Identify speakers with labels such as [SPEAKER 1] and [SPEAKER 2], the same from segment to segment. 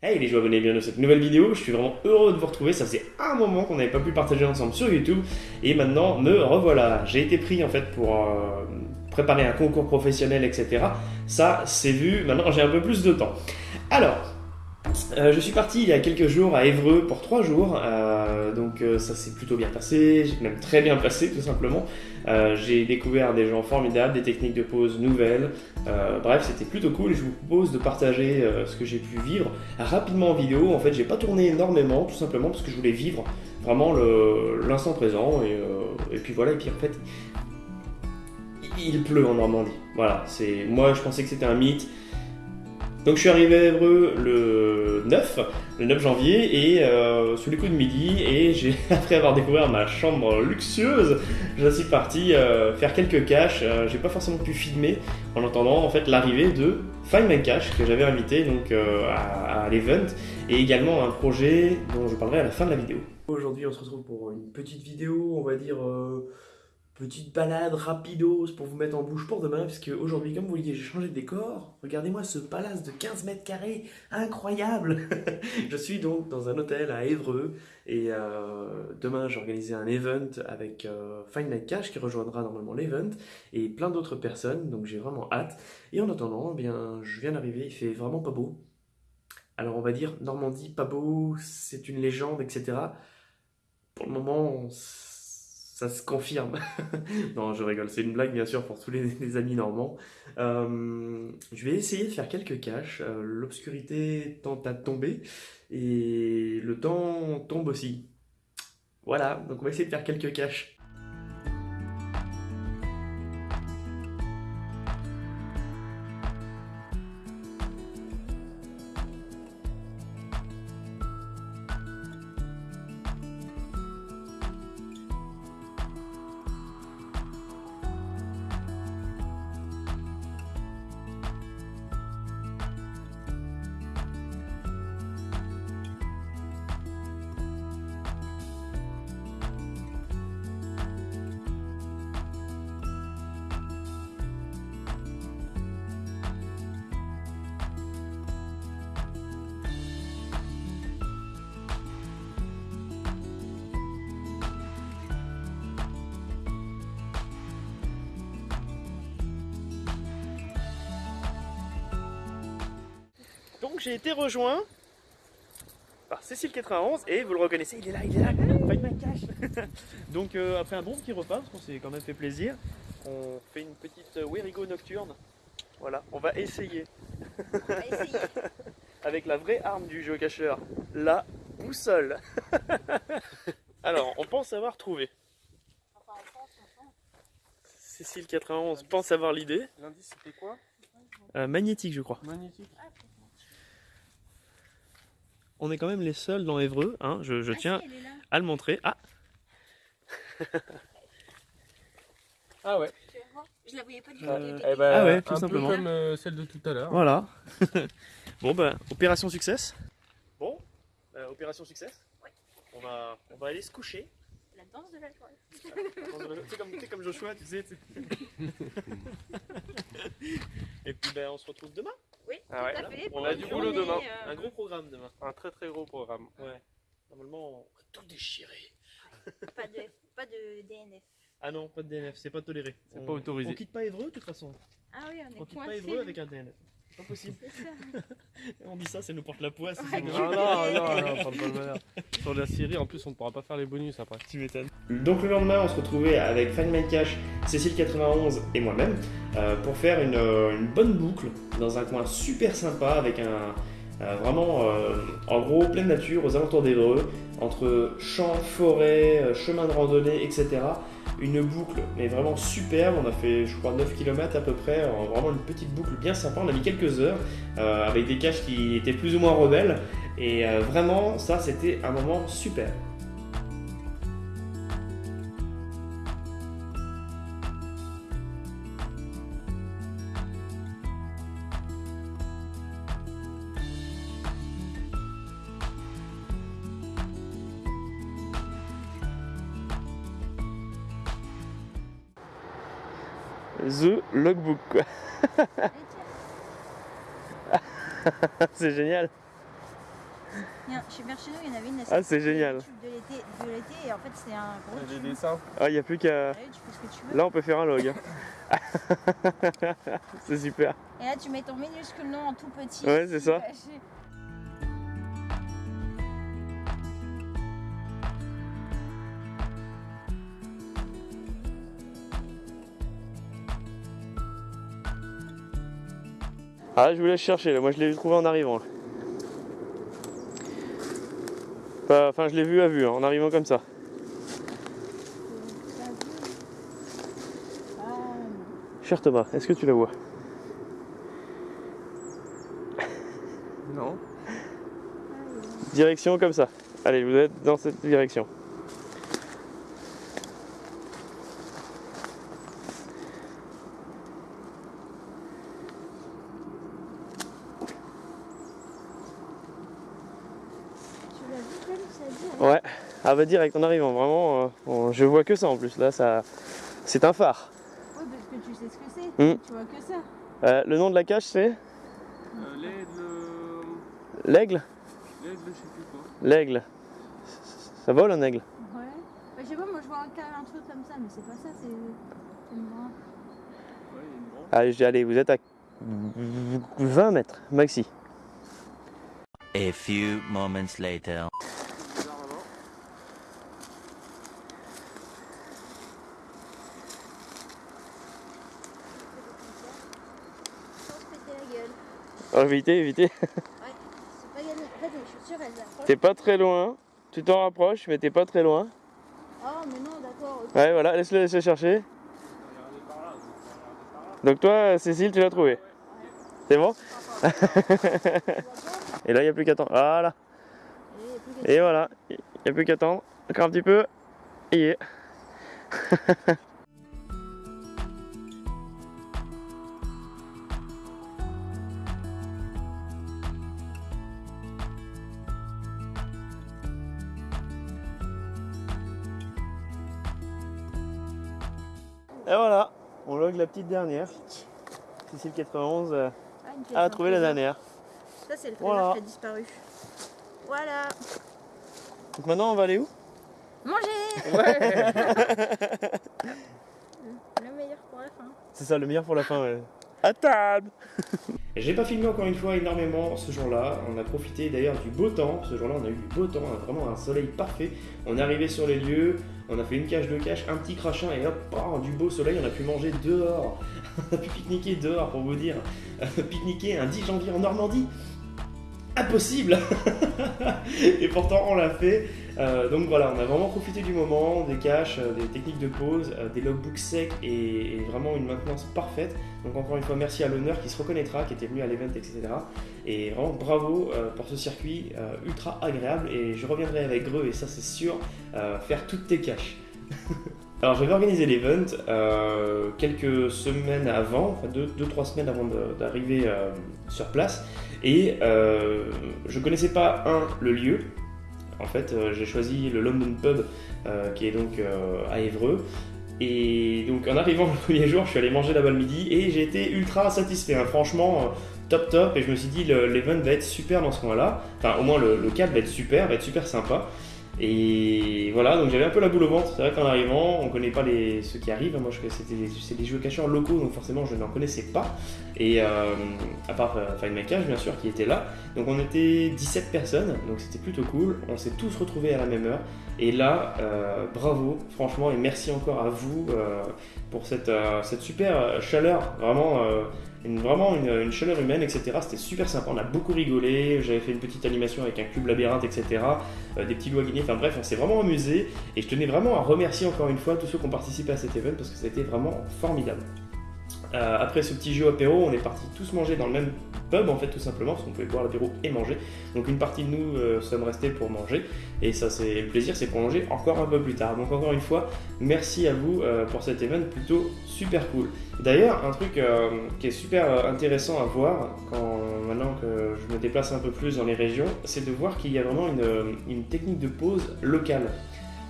[SPEAKER 1] Hey les joueurs, bienvenue dans cette nouvelle vidéo. Je suis vraiment heureux de vous retrouver. Ça faisait un moment qu'on n'avait pas pu partager ensemble sur YouTube. Et maintenant, me revoilà. J'ai été pris en fait pour euh, préparer un concours professionnel, etc. Ça, c'est vu. Maintenant, j'ai un peu plus de temps. Alors, euh, je suis parti il y a quelques jours à Évreux pour trois jours, euh, donc euh, ça s'est plutôt bien passé, j'ai même très bien passé tout simplement. j'ai découvert des gens formidables, des techniques de pose nouvelles, bref c'était plutôt cool. Je vous propose de partager ce que j'ai pu vivre rapidement en vidéo. En fait j'ai pas tourné énormément tout simplement parce que je voulais vivre vraiment l'instant présent et, et, puis voilà et puis en fait il pleut en Normandie. Voilà, c'est moi je pensais que c'était un mythe. Donc je suis arrivé à Évreux le 9, le 9 janvier, et euh, sous les coups de midi, et j'ai, après avoir découvert ma chambre luxueuse, je suis parti euh, faire quelques caches. Euh, j'ai pas forcément pu filmer en attendant en fait l'arrivée de Find My Cache que j'avais invité donc à, à l'event, et également un projet dont je parlerai à la fin de la vidéo. Aujourd'hui, on se retrouve pour une petite vidéo, on va dire Petite balade rapidos pour vous mettre en bouche pour demain, puisque aujourd'hui, comme vous voyez, j'ai changé de décor. Regardez-moi ce palace de 15 mètres carrés, incroyable Je suis donc dans un hôtel à Évreux, et euh, demain, j'ai organisé un event avec euh, Find Night Cash, qui rejoindra normalement l'event, et plein d'autres personnes, donc j'ai vraiment hâte. Et en attendant, eh bien, je viens d'arriver, il fait vraiment pas beau. Alors on va dire, Normandie, pas beau, c'est une légende, etc. Pour le moment, ça se confirme. non, je rigole, c'est une blague bien sûr pour tous les, amis normands. Euh, je vais essayer de faire quelques caches. Euh, l'obscurité tente à tomber et le temps tombe aussi. Voilà, donc on va essayer de faire quelques caches. Donc j'ai été rejoint par Cécile91 et vous le reconnaissez, il est là, il est là, find my cash Donc euh, après un bon petit repas, parce qu'on s'est quand même fait plaisir, on fait une petite euh, Werigo nocturne. Voilà, on va essayer. On va essayer. Avec la vraie arme du géocacheur, la boussole. Alors, on pense avoir trouvé. Cécile 91 pense avoir l'idée.
[SPEAKER 2] L'indice c'était quoi?
[SPEAKER 1] Euh, Magnétique je crois.
[SPEAKER 2] Magnétique.
[SPEAKER 1] On est quand même les seuls dans Évreux, hein, je, je ah, tiens à le montrer. Ah
[SPEAKER 2] Ah ouais.
[SPEAKER 3] Je la voyais pas du
[SPEAKER 2] tout. Eh ben,
[SPEAKER 1] ah ouais, tout simplement.
[SPEAKER 2] comme euh, celle de tout à l'heure.
[SPEAKER 1] Voilà. bon ben, opération succès. Bon, euh, opération succès.
[SPEAKER 3] Ouais.
[SPEAKER 1] On va, on va aller se coucher.
[SPEAKER 3] La danse de la joie.
[SPEAKER 1] C'est comme, comme Joshua, tu sais. Et puis ben, on se retrouve demain.
[SPEAKER 3] Oui,
[SPEAKER 2] ah
[SPEAKER 3] tout à fait.
[SPEAKER 2] On a du boulot demain.
[SPEAKER 1] Euh, un gros programme demain.
[SPEAKER 2] Un très très gros programme.
[SPEAKER 1] Ouais. Normalement, on va tout déchirer.
[SPEAKER 3] pas, de, pas de DNF.
[SPEAKER 1] Ah non, pas de DNF, c'est pas toléré.
[SPEAKER 2] C'est pas autorisé.
[SPEAKER 1] On quitte pas Évreux de toute façon.
[SPEAKER 3] Ah oui, on est
[SPEAKER 1] On quitte pas Évreux avec un DNF. Pas possible. on dit ça, ça nous porte la poisse.
[SPEAKER 2] non, non, non, non, pas le Sur la série, en plus, on ne pourra pas faire les bonus après.
[SPEAKER 1] Tu m'étonnes. Donc le lendemain, on se retrouvait avec Find My Cash, Cécile91 et moi-même euh, pour faire une, euh, une, bonne boucle dans un coin super sympa avec un euh, vraiment en gros pleine nature aux alentours d'Evreux, entre champs, forêts, chemins de randonnée, etc une boucle, mais vraiment superbe. On a fait, je crois, 9 km à peu près, vraiment une petite boucle bien sympa. On a mis quelques heures euh, avec des caches qui étaient plus ou moins rebelles. Et euh, vraiment, ça, c'était un moment super. Logbook quoi. C'est génial.
[SPEAKER 3] Il y a- Chez Bercheno, il y en avait une.
[SPEAKER 2] Ah, c'est génial.
[SPEAKER 3] de l'été, de l'été, et en fait, c'est un gros
[SPEAKER 2] Des
[SPEAKER 3] tube.
[SPEAKER 2] dessins.
[SPEAKER 4] Ah, il n'y a plus qu'à. Là, on peut faire un log. c'est super.
[SPEAKER 3] Et là, tu mets ton minuscule nom en tout petit.
[SPEAKER 4] Ouais, c'est ça. Ah, je vous laisse chercher. là. Moi, je l'ai trouvé en arrivant. là. Enfin, je l'ai vu à vue, hein, en arrivant comme ça. Cher Thomas, est-ce que tu la vois?
[SPEAKER 2] Non.
[SPEAKER 4] Direction comme ça. Allez, vous êtes dans cette direction.
[SPEAKER 3] Tu l'as vu, comme ça dit hein
[SPEAKER 4] Ouais. Ah bah direct en arrivant, vraiment, euh, on- je vois que ça en plus. Là, ça, c'est un phare.
[SPEAKER 3] Oui, parce que tu sais ce que c'est.
[SPEAKER 4] Hmm.
[SPEAKER 3] Tu vois que ça.
[SPEAKER 4] Euh, le nom de la cage, c'est
[SPEAKER 2] Euh, L'aigle.
[SPEAKER 4] l'aigle.
[SPEAKER 2] L'aigle, je sais plus quoi.
[SPEAKER 4] L'aigle. Ça vole un aigle
[SPEAKER 3] Ouais. Bah, je sais pas, moi je vois un, un truc comme ça, mais c'est pas ça, c'est c'est une branche.
[SPEAKER 2] Ouais, il y a une branche.
[SPEAKER 4] Allez, je dis, allez, vous êtes à 20 mètres, maxi.
[SPEAKER 5] A few moments later.
[SPEAKER 4] Oh, évitez, évitez.
[SPEAKER 3] Ouais, c'est pas gagné. En fait, mes chaussures, elles approchent.
[SPEAKER 4] T'es pas très loin. Tu t'en rapproches, mais t'es pas très loin.
[SPEAKER 3] Oh, mais non, d'accord.
[SPEAKER 4] Ouais, voilà, laisse-le chercher. Donc toi, Cécile, tu l'as trouvé. C'est bon? Et là, il n'y a plus qu'à attendre. Voilà.
[SPEAKER 3] Et
[SPEAKER 4] voilà, il n'y a plus qu'à attendre. Encore un petit peu. Et Et voilà, on log la petite dernière. Cécile 91 euh,
[SPEAKER 3] Ah,
[SPEAKER 4] a trouvé la dernière.
[SPEAKER 3] Ça, c'est le trésor
[SPEAKER 4] Voilà.
[SPEAKER 3] qui a disparu. Voilà.
[SPEAKER 4] Donc maintenant, on va aller où?
[SPEAKER 3] Manger
[SPEAKER 2] Ouais.
[SPEAKER 3] Le meilleur pour la fin.
[SPEAKER 4] C'est ça, le meilleur pour la fin, ouais. À table
[SPEAKER 1] J'ai pas filmé encore une fois énormément ce jour-là. On a profité d'ailleurs du beau temps. Ce jour-là, on a eu du beau temps, hein, vraiment un soleil parfait. On est arrivé sur les lieux, on a fait une cage de cache, un petit crachin et hop, du beau soleil. On a pu manger dehors. on a pu pique-niquer dehors pour vous dire. pique-niquer un 10 janvier en Normandie. Impossible Et pourtant, on l'a fait. Euh, donc voilà, on a vraiment profité du moment, des caches, euh, des techniques de pause, euh, des logbooks secs et, vraiment une maintenance parfaite. Donc encore une fois, merci à l'honneur qui se reconnaîtra, qui était venu à l'event, etc. Et vraiment bravo pour ce circuit ultra agréable. Et je reviendrai avec Greux, et ça c'est sûr, faire toutes tes caches. Alors j'avais organisé l'event quelques semaines avant, enfin 2-3 semaines avant d'arriver sur place. Et euh, je connaissais pas, un, le lieu. En fait, euh, j'ai choisi le London Pub, euh, qui est donc euh, à Évreux. Et donc en arrivant le premier jour, je suis allé manger là-bas le midi et j'ai été ultra satisfait. hein. Franchement, top top. Et je me suis dit, le- l'event va être super dans ce coin-là. Enfin, au moins le, le cadre va être super, va être super sympa. Et voilà, donc j'avais un peu la boule au ventre. C'est vrai qu'en arrivant, on connaît pas les, ceux qui arrivent. Moi, c'était des- des jeux cacheurs locaux, donc forcément, je n'en connaissais pas. Et euh, à part euh, My Cache, bien sûr, qui était là. Donc on était 17 personnes, donc c'était plutôt cool. On s'est tous retrouvés à la même heure. Et là, euh, bravo, franchement, et merci encore à vous euh, pour cette, euh, cette super chaleur, vraiment, une, vraiment une, chaleur humaine, etc. C'était super sympa, on a beaucoup rigolé, j'avais fait une petite animation avec un cube labyrinthe, etc. euh, des petits guinées, enfin bref, on s'est vraiment amusé. Et je tenais vraiment à remercier encore une fois tous ceux qui ont participé à cet event parce que été vraiment formidable. Euh, après ce petit jeu apéro, on est partis tous manger dans le même pub en fait tout simplement parce qu'on pouvait boire l'apéro et manger. Donc une partie de nous euh, sommes restés pour manger et ça c'est le plaisir c'est manger encore un peu plus tard. Donc encore une fois, merci à vous euh, pour cet event plutôt super cool. D'ailleurs un truc qui est super intéressant à voir quand maintenant que je me déplace un peu plus dans les régions, c'est de voir qu'il y a vraiment une, une technique de pause locale.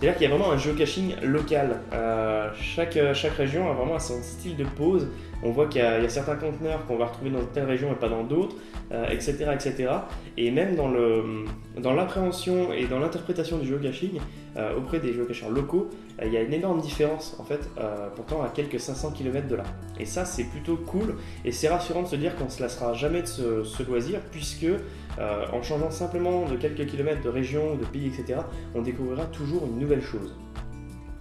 [SPEAKER 1] C'est-à-dire qu'il y a vraiment un géocaching local. Euh, chaque, chaque région a vraiment son style de pause On voit qu'il y, a certains conteneurs qu'on va retrouver dans telle région et pas dans d'autres, euh, etc., etc. Et même dans le- dans l'appréhension et dans l'interprétation du géocaching euh, auprès des géocacheurs locaux, euh, il y a une énorme différence en fait, euh, pourtant à quelques 500 km de là. Et ça, c'est plutôt cool et c'est rassurant de se dire qu'on ne se lassera jamais de ce, loisir puisque en changeant simplement de quelques kilomètres de région, de pays, etc., on découvrira toujours une nouvelle chose.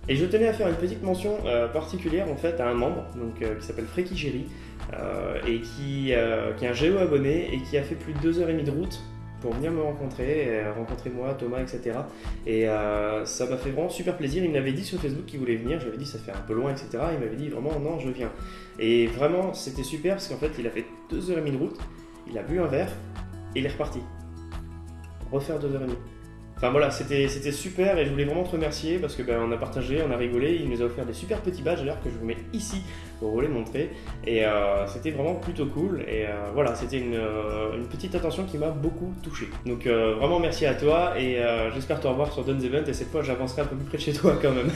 [SPEAKER 1] Et je tenais à faire une petite mention particulière en fait à un membre donc, qui s'appelle Freki Géry euh, et qui, qui est un géo abonné et qui a fait plus de deux heures et demie de route pour venir me rencontrer, euh, rencontrer moi, Thomas, etc. Et euh, ça m'a fait vraiment super plaisir. Il m'avait dit sur Facebook qu'il voulait venir, j'avais dit ça fait un peu loin, etc. Il m'avait dit vraiment non, je viens. Et vraiment, c'était super parce qu'en fait, il a fait deux heures et demie de route, il a bu un verre et il est reparti. Refaire deux heures et demie. Enfin voilà, c'était c'était super et je voulais vraiment te remercier parce que ben, on a partagé, on a rigolé, il nous a offert des super petits badges d'ailleurs que je vous mets ici pour vous les montrer et euh, c'était vraiment plutôt cool et euh, voilà, c'était une, euh, une petite attention qui m'a beaucoup touché. Donc vraiment merci à toi et j'espère te revoir sur Duns Event et cette fois j'avancerai un peu plus près de chez toi quand même.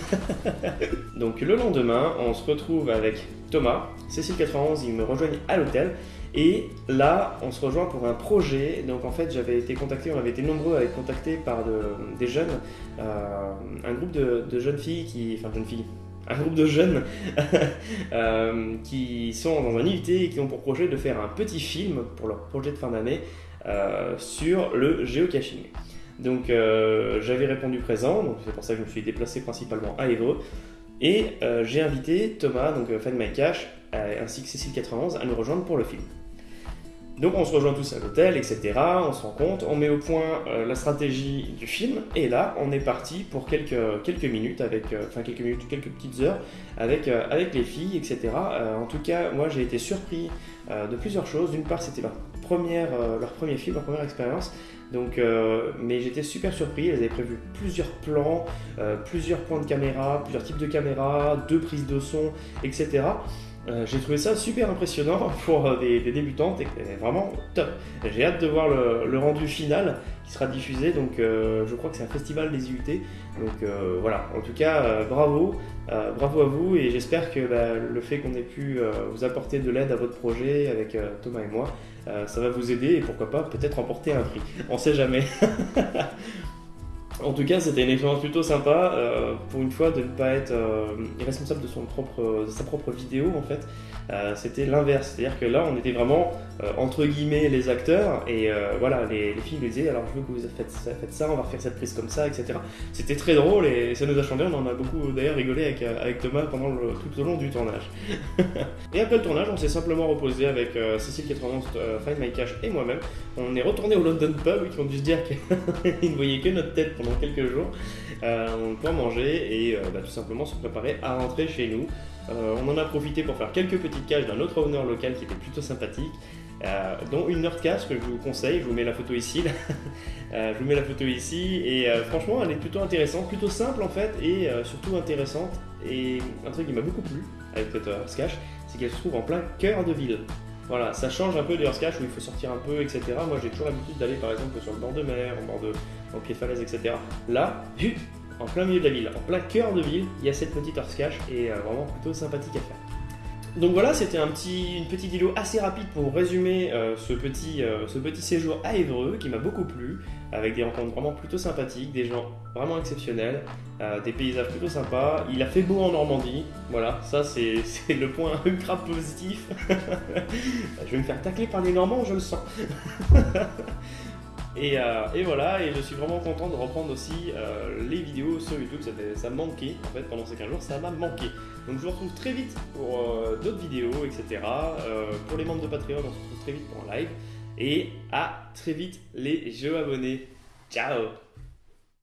[SPEAKER 1] Donc le lendemain, on se retrouve avec Thomas, Cécile91, ils me rejoignent à l'hôtel et là, on se rejoint pour un projet. Donc en fait, j'avais été contacté, on avait été nombreux à être contactés par de- des jeunes, un groupe de, de jeunes filles qui, enfin jeunes filles, un groupe de jeunes euh, qui sont dans un IUT et qui ont pour projet de faire un petit film pour leur projet de fin d'année euh, sur le géocaching. Donc euh, j'avais répondu présent, donc c'est pour ça que je me suis déplacé principalement à Évreux. Et j'ai invité Thomas, donc fan My Cash, ainsi que Cécile91 à nous rejoindre pour le film. Donc on se rejoint tous à l'hôtel, etc. On se rend compte, on met au point euh, la stratégie du film, et là on est parti pour quelques, quelques minutes, avec, euh, enfin quelques minutes, quelques petites heures, avec, euh, avec les filles, etc. En tout cas, moi j'ai été surpris de plusieurs choses. D'une part, c'était leur, première, leur premier film, leur première expérience. Donc, mais j'étais super surpris. Elles avaient prévu plusieurs plans, plusieurs points de caméra, plusieurs types de caméras, deux prises de son, etc. Euh, j'ai trouvé ça super impressionnant pour euh, des, débutantes et c'est vraiment top. J'ai hâte de voir le, rendu final qui sera diffusé. Donc, euh, je crois que c'est un festival des IUT. Donc voilà. En tout cas, bravo, bravo à vous et j'espère que bah, le fait qu'on ait pu vous apporter de l'aide à votre projet avec Thomas et moi, ça va vous aider et pourquoi pas peut-être remporter un prix. On sait jamais. En tout cas, c'était une expérience plutôt sympa, euh, pour une fois, de ne pas être euh, responsable de, son propre, sa propre vidéo, en fait. Euh, c'était l'inverse, c'est-à-dire que là, on était vraiment, euh, entre guillemets, les acteurs, et voilà, les, les filles nous disaient, alors je veux que vous faites ça, on va refaire cette prise comme ça, etc. C'était très drôle, et ça nous a changé, on en a beaucoup d'ailleurs rigolé avec, Thomas pendant tout au long du tournage. et après le tournage, on s'est simplement reposé avec Cécile 91, euh, Find My Cash et moi-même. On est retourné au London Pub, qui ont dû se dire qu'ils ne voyaient que notre tête quelques jours euh, pour manger et euh, bah, tout simplement se préparer à rentrer chez nous. Euh, on en a profité pour faire quelques petites caches d'un autre owner local qui était plutôt sympathique, euh, dont une Nerd Cache que je vous conseille, je vous mets la photo ici. je vous mets la photo ici et franchement elle est plutôt intéressante, plutôt simple en fait et surtout intéressante. Et un truc qui m'a beaucoup plu avec cette Cache, c'est qu'elle se trouve en plein cœur de ville. Voilà, ça change un peu du Cache où il faut sortir un peu, etc. Moi j'ai toujours l'habitude d'aller par exemple sur le bord de mer, au bord de, au pied de falaise, etc. Là, en plein milieu de la ville, en plein cœur de ville, il y a cette petite Earth Cache et euh, vraiment plutôt sympathique à faire. Donc voilà, c'était une petite vidéo assez rapide pour résumer euh, ce, petit, euh, ce petit séjour à Évreux qui m'a beaucoup plu, avec des rencontres vraiment plutôt sympathiques, des gens vraiment exceptionnels, euh, des paysages plutôt sympas. Il a fait beau en Normandie, voilà, ça c'est le point ultra positif. je vais me faire tacler par les Normands, je le sens. Et, euh, et voilà, et je suis vraiment content de reprendre aussi euh, les vidéos sur YouTube, ça, ça manquait en fait pendant ces 15 jours, ça m'a manqué. Donc je vous retrouve très vite pour d'autres vidéos, etc. Pour les membres de Patreon, on se retrouve très vite pour un live. Et à très vite les jeux abonnés. Ciao